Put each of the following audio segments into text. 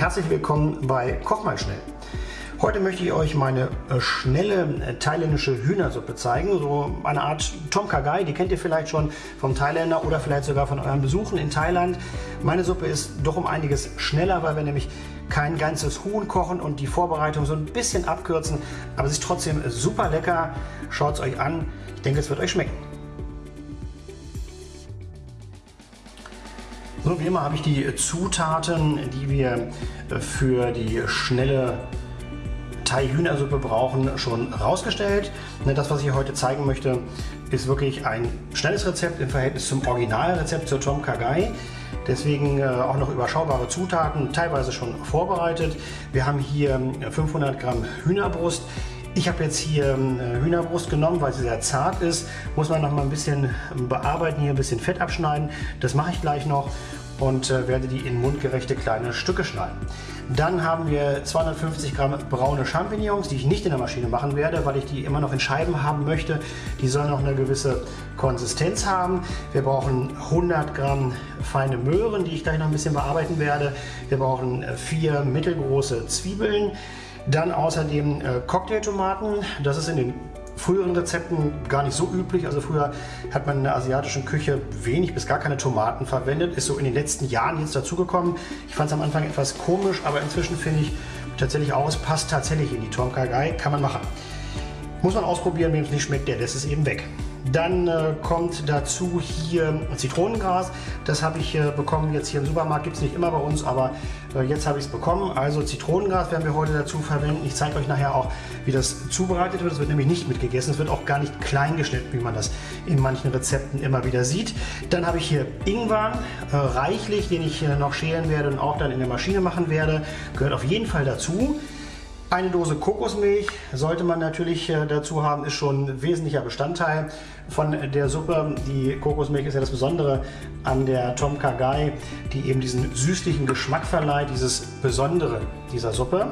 Herzlich willkommen bei Koch mal schnell. Heute möchte ich euch meine äh, schnelle äh, thailändische Hühnersuppe zeigen. So eine Art Tom Kha Gai, die kennt ihr vielleicht schon vom Thailänder oder vielleicht sogar von euren Besuchen in Thailand. Meine Suppe ist doch um einiges schneller, weil wir nämlich kein ganzes Huhn kochen und die Vorbereitung so ein bisschen abkürzen. Aber sie ist trotzdem super lecker. Schaut es euch an. Ich denke, es wird euch schmecken. So, wie immer habe ich die Zutaten, die wir für die schnelle Thai-Hühnersuppe brauchen, schon rausgestellt. Ne, das, was ich heute zeigen möchte, ist wirklich ein schnelles Rezept im Verhältnis zum Originalrezept zur Tom Kagai. Deswegen äh, auch noch überschaubare Zutaten, teilweise schon vorbereitet. Wir haben hier 500 Gramm Hühnerbrust. Ich habe jetzt hier äh, Hühnerbrust genommen, weil sie sehr zart ist. Muss man noch mal ein bisschen bearbeiten, hier ein bisschen Fett abschneiden. Das mache ich gleich noch und äh, werde die in mundgerechte kleine Stücke schneiden. Dann haben wir 250 Gramm braune Champignons, die ich nicht in der Maschine machen werde, weil ich die immer noch in Scheiben haben möchte. Die sollen noch eine gewisse Konsistenz haben. Wir brauchen 100 Gramm feine Möhren, die ich gleich noch ein bisschen bearbeiten werde. Wir brauchen äh, vier mittelgroße Zwiebeln. Dann außerdem äh, Cocktailtomaten. Das ist in den früheren Rezepten gar nicht so üblich. Also früher hat man in der asiatischen Küche wenig bis gar keine Tomaten verwendet. Ist so in den letzten Jahren jetzt dazugekommen. Ich fand es am Anfang etwas komisch, aber inzwischen finde ich tatsächlich auch, es passt tatsächlich in die Tom Kha. Kann man machen. Muss man ausprobieren, wem es nicht schmeckt, der lässt es eben weg. Dann äh, kommt dazu hier Zitronengras. Das habe ich äh, bekommen jetzt hier im Supermarkt. Gibt es nicht immer bei uns, aber äh, jetzt habe ich es bekommen. Also Zitronengras werden wir heute dazu verwenden. Ich zeige euch nachher auch, wie das zubereitet wird. Es wird nämlich nicht mitgegessen. Es wird auch gar nicht klein geschnitten, wie man das in manchen Rezepten immer wieder sieht. Dann habe ich hier Ingwer, äh, reichlich, den ich äh, noch schälen werde und auch dann in der Maschine machen werde. Gehört auf jeden Fall dazu. Eine Dose Kokosmilch sollte man natürlich äh, dazu haben, ist schon ein wesentlicher Bestandteil von der Suppe. Die Kokosmilch ist ja das Besondere an der Tom Kha Gai, die eben diesen süßlichen Geschmack verleiht, dieses Besondere dieser Suppe.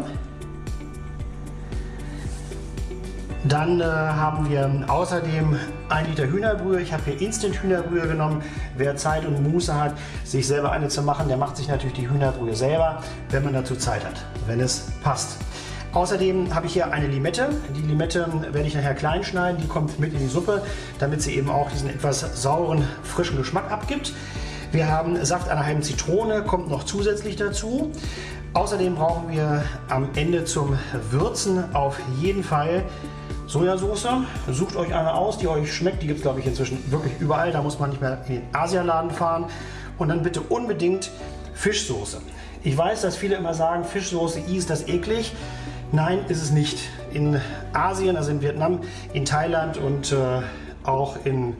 Dann äh, haben wir außerdem ein Liter Hühnerbrühe. Ich habe hier Instant Hühnerbrühe genommen. Wer Zeit und Muße hat, sich selber eine zu machen, der macht sich natürlich die Hühnerbrühe selber, wenn man dazu Zeit hat, wenn es passt. Außerdem habe ich hier eine Limette. Die Limette werde ich nachher klein schneiden. Die kommt mit in die Suppe, damit sie eben auch diesen etwas sauren, frischen Geschmack abgibt. Wir haben Saft einer halben Zitrone, kommt noch zusätzlich dazu. Außerdem brauchen wir am Ende zum Würzen auf jeden Fall Sojasauce. Sucht euch eine aus, die euch schmeckt. Die gibt es, glaube ich, inzwischen wirklich überall. Da muss man nicht mehr in den Asialaden fahren. Und dann bitte unbedingt Fischsoße. Ich weiß, dass viele immer sagen, Fischsoße, ist das eklig. Nein, ist es nicht. In Asien, also in Vietnam, in Thailand und äh, auch in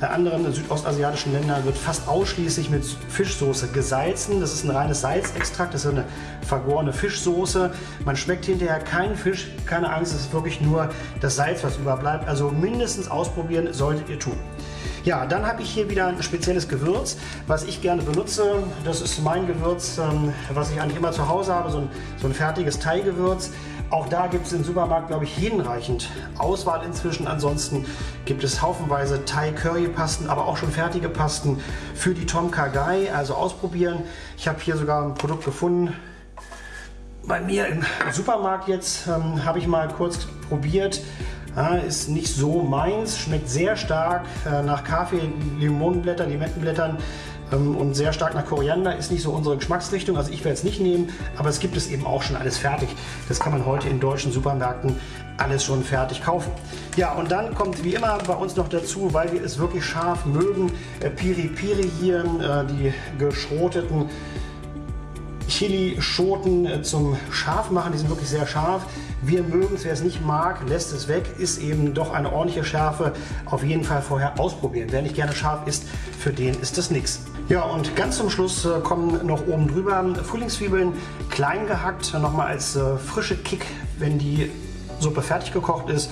äh, anderen südostasiatischen Ländern wird fast ausschließlich mit Fischsoße gesalzen. Das ist ein reines Salzextrakt, das ist eine vergorene Fischsoße. Man schmeckt hinterher keinen Fisch, keine Angst, es ist wirklich nur das Salz, was überbleibt. Also mindestens ausprobieren solltet ihr tun. Ja, dann habe ich hier wieder ein spezielles Gewürz, was ich gerne benutze. Das ist mein Gewürz, ähm, was ich eigentlich immer zu Hause habe, so ein, so ein fertiges Thai-Gewürz. Auch da gibt es im Supermarkt, glaube ich, hinreichend Auswahl inzwischen. Ansonsten gibt es haufenweise Thai-Curry-Pasten, aber auch schon fertige Pasten für die Tom Kha Gai. Also ausprobieren. Ich habe hier sogar ein Produkt gefunden, bei mir im Supermarkt jetzt ähm, habe ich mal kurz probiert. Ja, ist nicht so meins, schmeckt sehr stark äh, nach Kaffee, Limonenblättern, Limettenblättern ähm, und sehr stark nach Koriander. Ist nicht so unsere Geschmacksrichtung, also ich werde es nicht nehmen, aber es gibt es eben auch schon alles fertig. Das kann man heute in deutschen Supermärkten alles schon fertig kaufen. Ja, und dann kommt wie immer bei uns noch dazu, weil wir es wirklich scharf mögen, äh, Piri Piri hier, äh, die geschroteten Chili-Schoten zum Scharfmachen. Die sind wirklich sehr scharf. Wir mögen es, wer es nicht mag, lässt es weg. Ist eben doch eine ordentliche Schärfe. Auf jeden Fall vorher ausprobieren. Wer nicht gerne scharf isst, für den ist das nichts. Ja, und ganz zum Schluss äh, kommen noch oben drüber Frühlingszwiebeln, klein gehackt, nochmal als äh, frische Kick, wenn die Suppe fertig gekocht ist.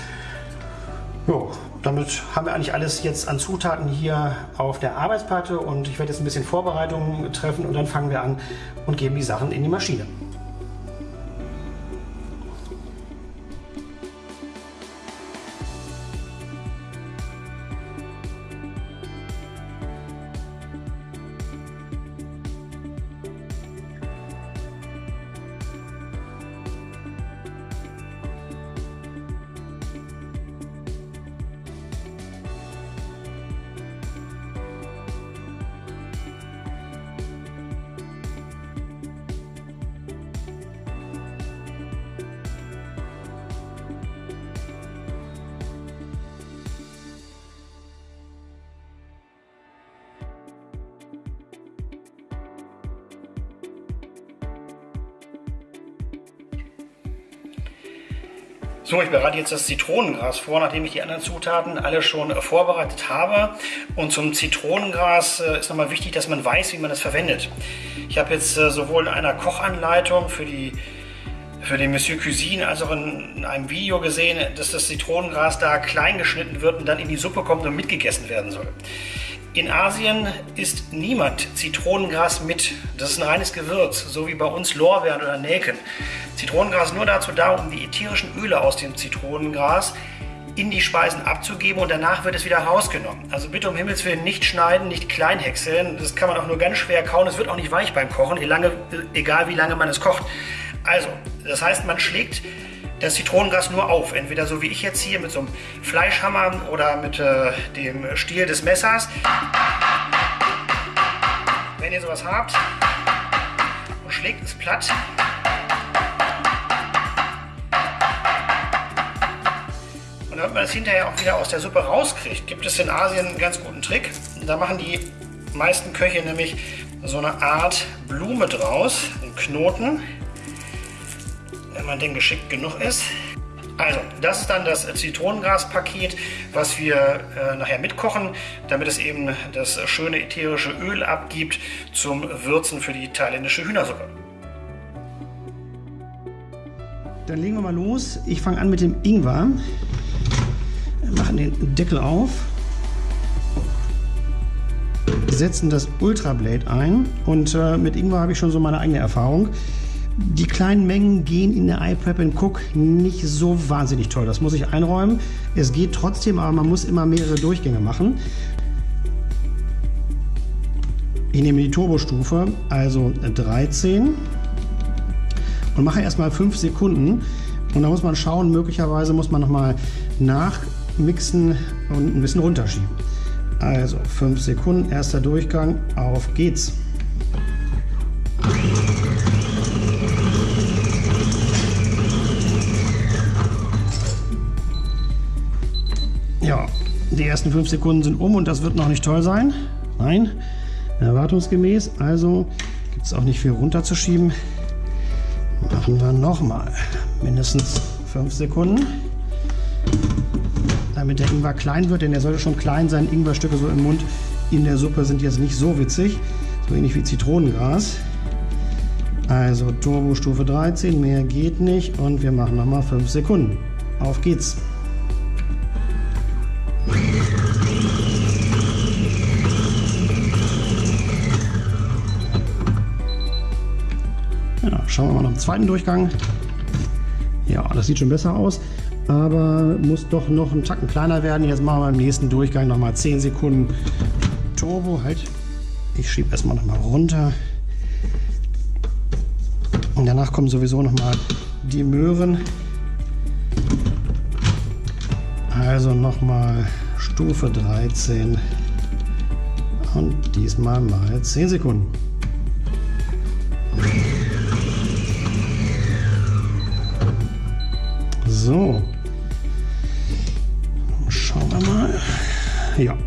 Jo, damit haben wir eigentlich alles jetzt an Zutaten hier auf der Arbeitsplatte und ich werde jetzt ein bisschen Vorbereitungen treffen und dann fangen wir an und geben die Sachen in die Maschine. So, ich bereite jetzt das Zitronengras vor, nachdem ich die anderen Zutaten alle schon vorbereitet habe. Und zum Zitronengras äh, ist nochmal wichtig, dass man weiß, wie man das verwendet. Ich habe jetzt äh, sowohl in einer Kochanleitung für die für den Monsieur Cuisine als auch in, in einem Video gesehen, dass das Zitronengras da klein geschnitten wird und dann in die Suppe kommt und mitgegessen werden soll. In Asien isst niemand Zitronengras mit. Das ist ein reines Gewürz, so wie bei uns Lorbeeren oder Nelken. Zitronengras ist nur dazu da, um die ätherischen Öle aus dem Zitronengras in die Speisen abzugeben und danach wird es wieder rausgenommen. Also bitte um Himmels Willen nicht schneiden, nicht klein häckseln. Das kann man auch nur ganz schwer kauen. Es wird auch nicht weich beim Kochen, egal wie lange man es kocht. Also, das heißt, man schlägt das Zitronengras nur auf. Entweder so wie ich jetzt hier mit so einem Fleischhammer oder mit äh, dem Stiel des Messers. Wenn ihr sowas habt, und schlägt es platt. Und damit man es hinterher auch wieder aus der Suppe rauskriegt, gibt es in Asien einen ganz guten Trick. Da machen die meisten Köche nämlich so eine Art Blume draus, einen Knoten wenn man denn geschickt genug ist. Also, das ist dann das Zitronengraspaket, was wir äh, nachher mitkochen, damit es eben das schöne ätherische Öl abgibt zum Würzen für die thailändische Hühnersuppe. Dann legen wir mal los. Ich fange an mit dem Ingwer. Wir machen den Deckel auf. Setzen das Ultrablade ein und äh, mit Ingwer habe ich schon so meine eigene Erfahrung. Die kleinen Mengen gehen in der iPrep Cook nicht so wahnsinnig toll. Das muss ich einräumen. Es geht trotzdem, aber man muss immer mehrere Durchgänge machen. Ich nehme die Turbostufe, also 13 und mache erstmal 5 Sekunden. Und da muss man schauen, möglicherweise muss man nochmal nachmixen und ein bisschen runterschieben. Also 5 Sekunden, erster Durchgang, auf geht's. Ersten fünf Sekunden sind um und das wird noch nicht toll sein. Nein, erwartungsgemäß. Also gibt es auch nicht viel runterzuschieben. Machen wir nochmal mindestens fünf Sekunden. Damit der Ingwer klein wird, denn er sollte schon klein sein. Ingwerstücke so im Mund in der Suppe sind jetzt nicht so witzig. So ähnlich wie Zitronengras. Also Turbo Stufe 13, mehr geht nicht und wir machen nochmal 5 Sekunden. Auf geht's! Schauen wir mal nach dem zweiten Durchgang. Ja, das sieht schon besser aus, aber muss doch noch einen Tacken kleiner werden. Jetzt machen wir im nächsten Durchgang nochmal 10 Sekunden Turbo. Halt, ich schiebe erstmal nochmal runter. Und danach kommen sowieso nochmal die Möhren. Also nochmal Stufe 13 und diesmal mal 10 Sekunden. So. Schauen wir mal. Ja,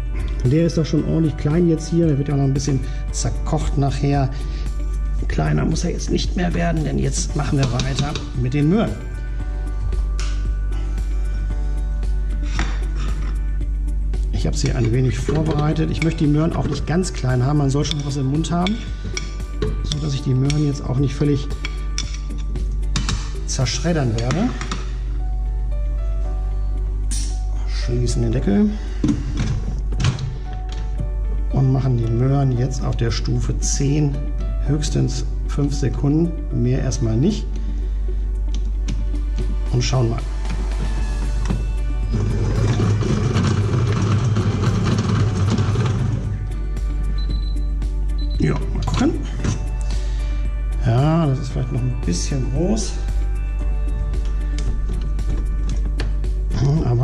der ist doch schon ordentlich klein jetzt hier. Der wird ja noch ein bisschen zerkocht nachher. Kleiner muss er jetzt nicht mehr werden, denn jetzt machen wir weiter mit den Möhren. Ich habe sie ein wenig vorbereitet. Ich möchte die Möhren auch nicht ganz klein haben. Man soll schon was im Mund haben, so dass ich die Möhren jetzt auch nicht völlig zerschreddern werde. Schließen den Deckel und machen die Möhren jetzt auf der Stufe 10 höchstens 5 Sekunden, mehr erstmal nicht und schauen mal. Ja, mal gucken. Ja, das ist vielleicht noch ein bisschen groß.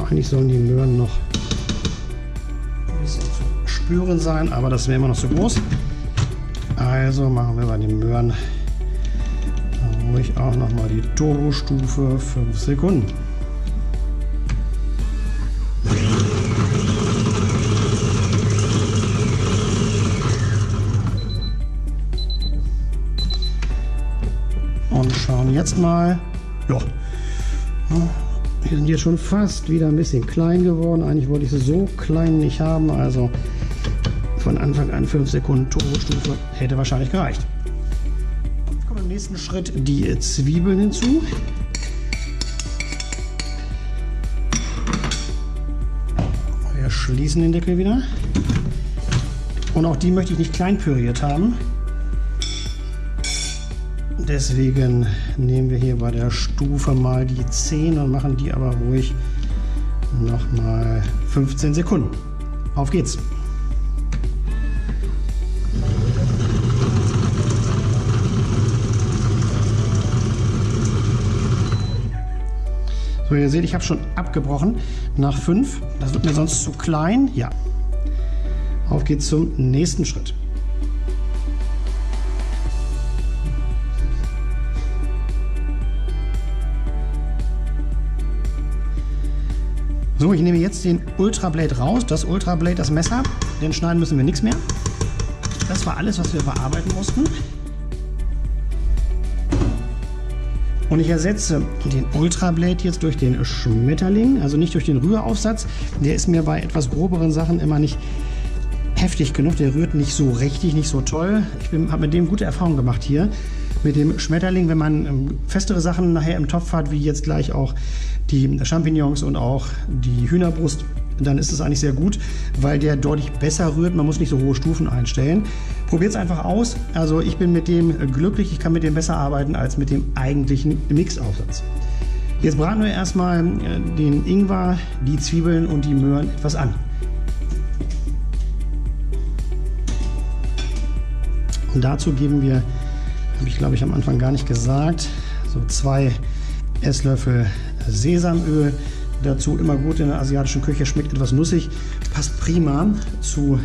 Aber eigentlich sollen die Möhren noch ein bisschen zu spüren sein, aber das wäre immer noch zu groß. Also machen wir bei den Möhren ruhig auch noch mal die Turbo-Stufe 5 Sekunden. Und schauen jetzt mal, ja, Die sind jetzt schon fast wieder ein bisschen klein geworden. Eigentlich wollte ich sie so klein nicht haben. Also von Anfang an 5 Sekunden Turbostufe hätte wahrscheinlich gereicht. Jetzt kommen im nächsten Schritt die Zwiebeln hinzu. Wir schließen den Deckel wieder. Und auch die möchte ich nicht klein püriert haben. Deswegen nehmen wir hier bei der Stufe mal die 10 und machen die aber ruhig nochmal 15 Sekunden. Auf geht's! So, ihr seht, ich habe schon abgebrochen nach 5. Das wird mir sonst zu klein. Ja. Auf geht's zum nächsten Schritt. So, ich nehme jetzt den Ultra Blade raus, das Ultra Blade, das Messer. Den schneiden müssen wir nichts mehr. Das war alles, was wir bearbeiten mussten. Und ich ersetze den Ultra Blade jetzt durch den Schmetterling, also nicht durch den Rühraufsatz. Der ist mir bei etwas groberen Sachen immer nicht heftig genug. Der rührt nicht so richtig, nicht so toll. Ich habe mit dem gute Erfahrungen gemacht hier. Mit dem Schmetterling, wenn man ähm, festere Sachen nachher im Topf hat, wie jetzt gleich auch die Champignons und auch die Hühnerbrust, dann ist es eigentlich sehr gut, weil der deutlich besser rührt. Man muss nicht so hohe Stufen einstellen. Probiert es einfach aus. Also ich bin mit dem glücklich. Ich kann mit dem besser arbeiten als mit dem eigentlichen Mixaufsatz. Jetzt braten wir erstmal äh, den Ingwer, die Zwiebeln und die Möhren etwas an. Und dazu geben wir, habe ich glaube ich am Anfang gar nicht gesagt, so zwei Esslöffel Sesamöl. Dazu immer gut in der asiatischen Küche, schmeckt etwas nussig, passt prima zu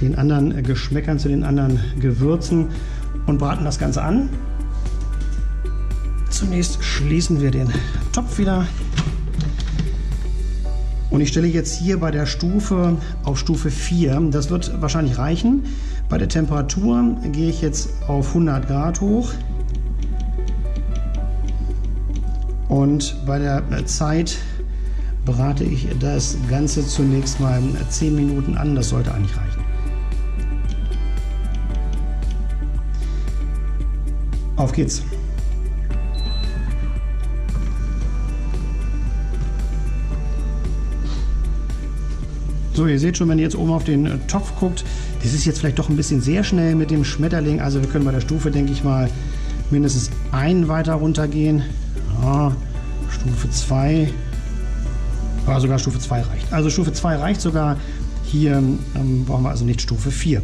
den anderen Geschmäckern, zu den anderen Gewürzen und braten das Ganze an. Zunächst schließen wir den Topf wieder. Und ich stelle jetzt hier bei der Stufe auf Stufe 4. Das wird wahrscheinlich reichen. Bei der Temperatur gehe ich jetzt auf 100 Grad hoch. Und bei der Zeit brate ich das Ganze zunächst mal 10 Minuten an. Das sollte eigentlich reichen. Auf geht's! So, ihr seht schon, wenn ihr jetzt oben auf den Topf guckt, das ist jetzt vielleicht doch ein bisschen sehr schnell mit dem Schmetterling. Also wir können bei der Stufe, denke ich mal, mindestens einen weiter runtergehen. Ja, Stufe 2. Ja, sogar Stufe 2 reicht. Also Stufe 2 reicht sogar. Hier ähm, brauchen wir also nicht Stufe 4.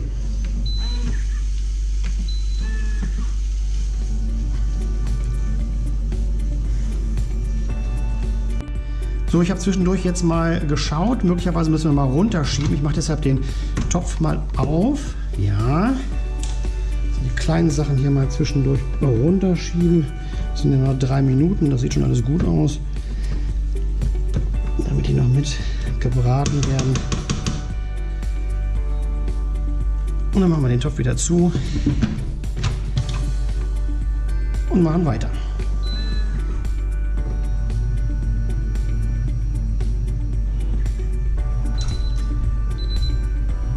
So, ich habe zwischendurch jetzt mal geschaut. Möglicherweise müssen wir mal runterschieben. Ich mache deshalb den Topf mal auf. Ja. die kleinen Sachen hier mal zwischendurch runterschieben. Das sind ja noch drei Minuten. Das sieht schon alles gut aus. Damit die noch mit gebraten werden. Und dann machen wir den Topf wieder zu. Und machen weiter.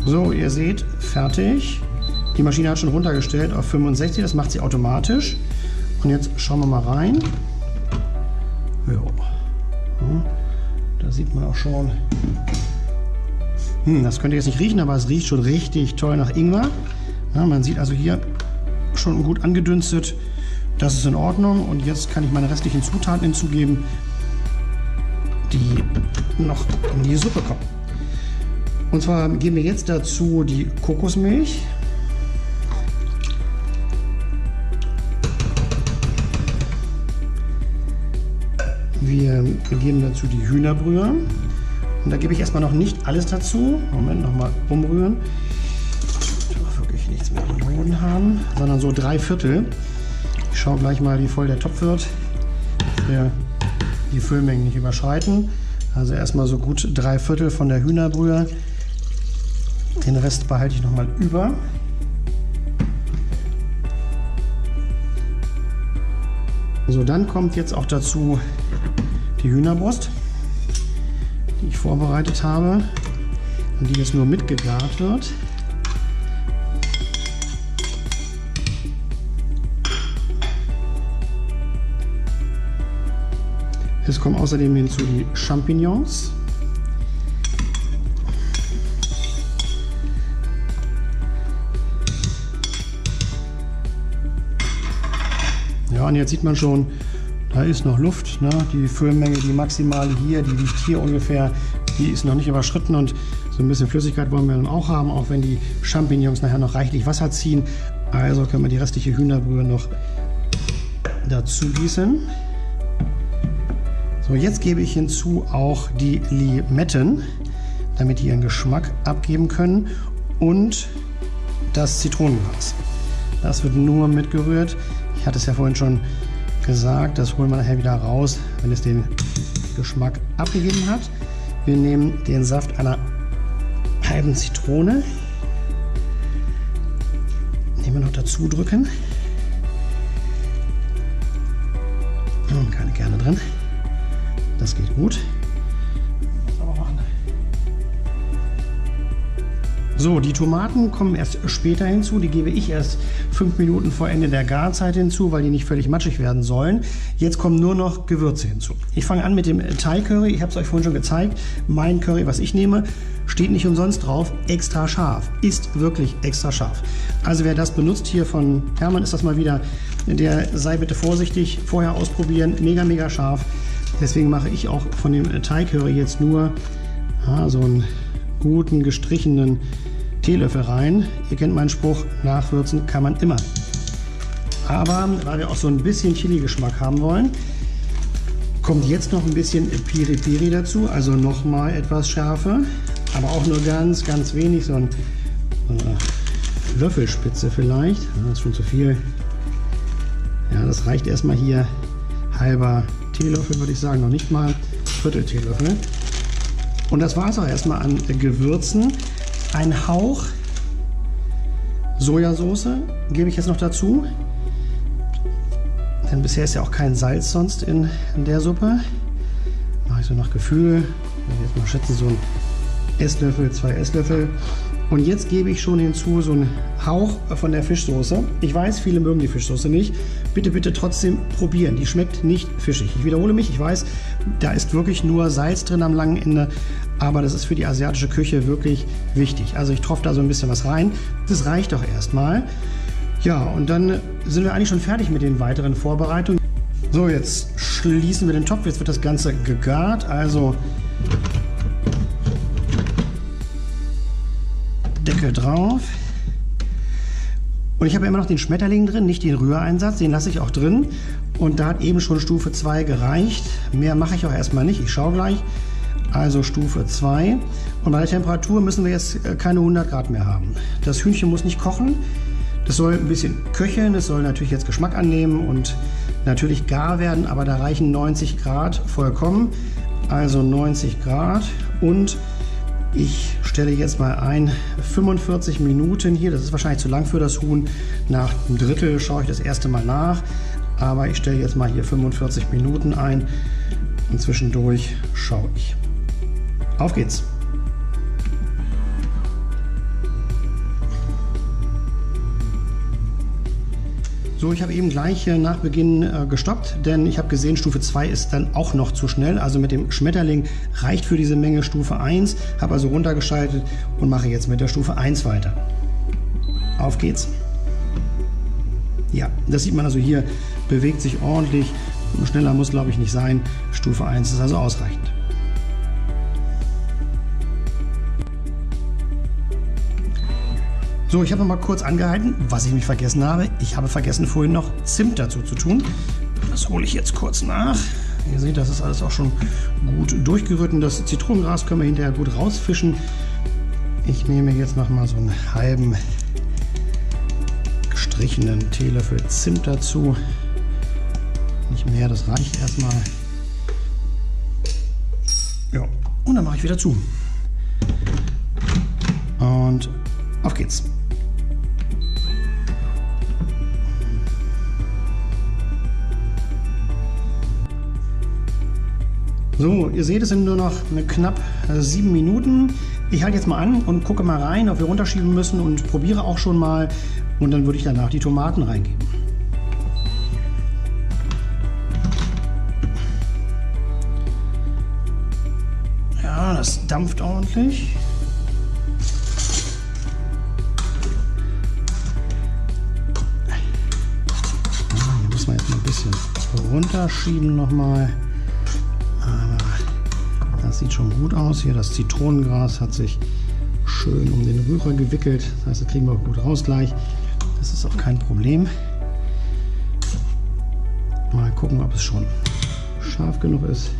So, ihr seht, fertig. Die Maschine hat schon runtergestellt auf 65, das macht sie automatisch. Und jetzt schauen wir mal rein. Ja. Da sieht man auch schon. Hm, das könnt ihr jetzt nicht riechen, aber es riecht schon richtig toll nach Ingwer. Ja, man sieht also hier schon gut angedünstet. Das ist in Ordnung. Und jetzt kann ich meine restlichen Zutaten hinzugeben, die noch in die Suppe kommen. Und zwar geben wir jetzt dazu die Kokosmilch. Wir geben dazu die Hühnerbrühe. Und da gebe ich erstmal noch nicht alles dazu. Moment, nochmal umrühren. Ich wirklich nichts mehr am Boden haben, sondern so drei Viertel. Ich schaue gleich mal, wie voll der Topf wird. Dass wir die Füllmengen nicht überschreiten. Also erstmal so gut drei Viertel von der Hühnerbrühe. Den Rest behalte ich nochmal über. So, dann kommt jetzt auch dazu die Hühnerbrust, die ich vorbereitet habe und die jetzt nur mitgegart wird. Es kommen außerdem hinzu die Champignons. Ja, und jetzt sieht man schon, da ist noch Luft. Ne? Die Füllmenge, die maximale hier, die liegt hier ungefähr, die ist noch nicht überschritten und so ein bisschen Flüssigkeit wollen wir dann auch haben, auch wenn die Champignons nachher noch reichlich Wasser ziehen. Also können wir die restliche Hühnerbrühe noch dazu gießen. So, jetzt gebe ich hinzu auch die Limetten, damit die ihren Geschmack abgeben können und das Zitronengras. Das wird nur mitgerührt. Hatte es ja vorhin schon gesagt, das holen wir nachher wieder raus, wenn es den Geschmack abgegeben hat. Wir nehmen den Saft einer halben Zitrone. Nehmen wir noch dazu drücken. Und keine Kerne drin. Das geht gut. So, die Tomaten kommen erst später hinzu. Die gebe ich erst fünf Minuten vor Ende der Garzeit hinzu, weil die nicht völlig matschig werden sollen. Jetzt kommen nur noch Gewürze hinzu. Ich fange an mit dem Thai Curry. Ich habe es euch vorhin schon gezeigt. Mein Curry, was ich nehme, steht nicht umsonst drauf. Extra scharf. Ist wirklich extra scharf. Also wer das benutzt hier von Hermann, ist das mal wieder. Der sei bitte vorsichtig. Vorher ausprobieren. Mega, mega scharf. Deswegen mache ich auch von dem Thai Curry jetzt nur ja, so einen guten gestrichenen Teelöffel rein. Ihr kennt meinen Spruch, nachwürzen kann man immer. Aber weil wir auch so ein bisschen Chili-Geschmack haben wollen, kommt jetzt noch ein bisschen Piri Piri dazu, also nochmal etwas Schärfe, aber auch nur ganz, ganz wenig, so, so eine Löffelspitze vielleicht. Das ist schon zu viel. Ja, das reicht erstmal hier. Halber Teelöffel würde ich sagen, noch nicht mal Viertel Teelöffel. Und das war es auch erstmal an Gewürzen. Ein Hauch Sojasauce gebe ich jetzt noch dazu. Denn bisher ist ja auch kein Salz sonst in, in der Suppe. Mache ich so nach Gefühl. Ich jetzt mal schätzen, so ein Esslöffel, zwei Esslöffel. Und jetzt gebe ich schon hinzu so einen Hauch von der Fischsoße. Ich weiß, viele mögen die Fischsoße nicht. Bitte, bitte trotzdem probieren. Die schmeckt nicht fischig. Ich wiederhole mich, ich weiß, da ist wirklich nur Salz drin am langen Ende. Aber das ist für die asiatische Küche wirklich wichtig. Also ich tropfe da so ein bisschen was rein. Das reicht doch erstmal. Ja, und dann sind wir eigentlich schon fertig mit den weiteren Vorbereitungen. So, jetzt schließen wir den Topf. Jetzt wird das Ganze gegart. Also Deckel drauf. Und ich habe immer noch den Schmetterling drin, nicht den Rühreinsatz, den lasse ich auch drin. Und da hat eben schon Stufe 2 gereicht. Mehr mache ich auch erstmal nicht, ich schaue gleich. Also Stufe 2. Und bei der Temperatur müssen wir jetzt äh, keine 100 Grad mehr haben. Das Hühnchen muss nicht kochen. Das soll ein bisschen köcheln, es soll natürlich jetzt Geschmack annehmen und natürlich gar werden, aber da reichen 90 Grad vollkommen. Also 90 Grad und ich stelle jetzt mal ein 45 Minuten hier. Das ist wahrscheinlich zu lang für das Huhn. Nach einem Drittel schaue ich das erste Mal nach. Aber ich stelle jetzt mal hier 45 Minuten ein und zwischendurch schaue ich. Auf geht's! So, ich habe eben gleich nach Beginn äh, gestoppt, denn ich habe gesehen, Stufe 2 ist dann auch noch zu schnell. Also mit dem Schmetterling reicht für diese Menge Stufe 1. Habe also runtergeschaltet und mache jetzt mit der Stufe 1 weiter. Auf geht's. Ja, das sieht man also hier, bewegt sich ordentlich. Schneller muss, glaube ich, nicht sein. Stufe 1 ist also ausreichend. So, ich habe noch mal kurz angehalten, was ich mich vergessen habe. Ich habe vergessen, vorhin noch Zimt dazu zu tun. Das hole ich jetzt kurz nach. Ihr seht, das ist alles auch schon gut durchgerührt das Zitronengras können wir hinterher gut rausfischen. Ich nehme jetzt noch mal so einen halben gestrichenen Teelöffel Zimt dazu. Nicht mehr, das reicht erstmal. Ja, und dann mache ich wieder zu. Und auf geht's. So, ihr seht, es sind nur noch eine knapp äh, sieben Minuten. Ich halte jetzt mal an und gucke mal rein, ob wir runterschieben müssen und probiere auch schon mal. Und dann würde ich danach die Tomaten reingeben. Ja, das dampft ordentlich. Hier muss man jetzt mal ein bisschen runterschieben nochmal. Aber das sieht schon gut aus hier. Das Zitronengras hat sich schön um den Rührer gewickelt. Das heißt, das kriegen wir auch gut raus gleich. Das ist auch kein Problem. Mal gucken, ob es schon scharf genug ist.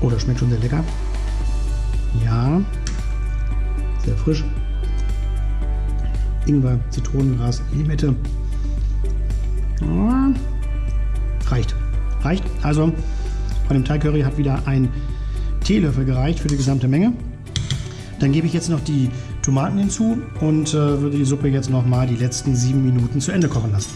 Oh, das schmeckt schon sehr lecker. Ja, sehr frisch. Ingwer, Zitronengras in die Mitte. Ja, reicht. Reicht. Also von dem Thai Curry hat wieder ein Teelöffel gereicht für die gesamte Menge. Dann gebe ich jetzt noch die Tomaten hinzu und äh, würde die Suppe jetzt noch mal die letzten sieben Minuten zu Ende kochen lassen.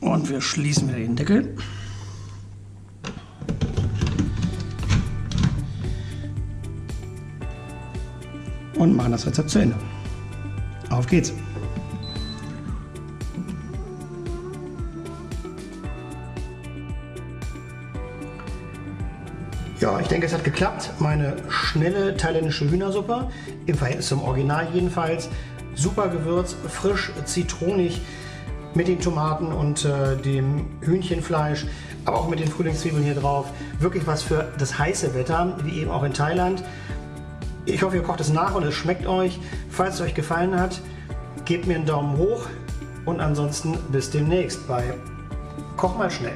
Und wir schließen wieder den Deckel. Und machen das Rezept zu Ende. Auf geht's! Ja, ich denke, es hat geklappt. Meine schnelle thailändische Hühnersuppe, im Verhältnis zum Original jedenfalls. Super Gewürz, frisch, zitronig mit den Tomaten und äh, dem Hühnchenfleisch, aber auch mit den Frühlingszwiebeln hier drauf. Wirklich was für das heiße Wetter, wie eben auch in Thailand. Ich hoffe, ihr kocht es nach und es schmeckt euch. Falls es euch gefallen hat, gebt mir einen Daumen hoch und ansonsten bis demnächst bei Koch mal schnell.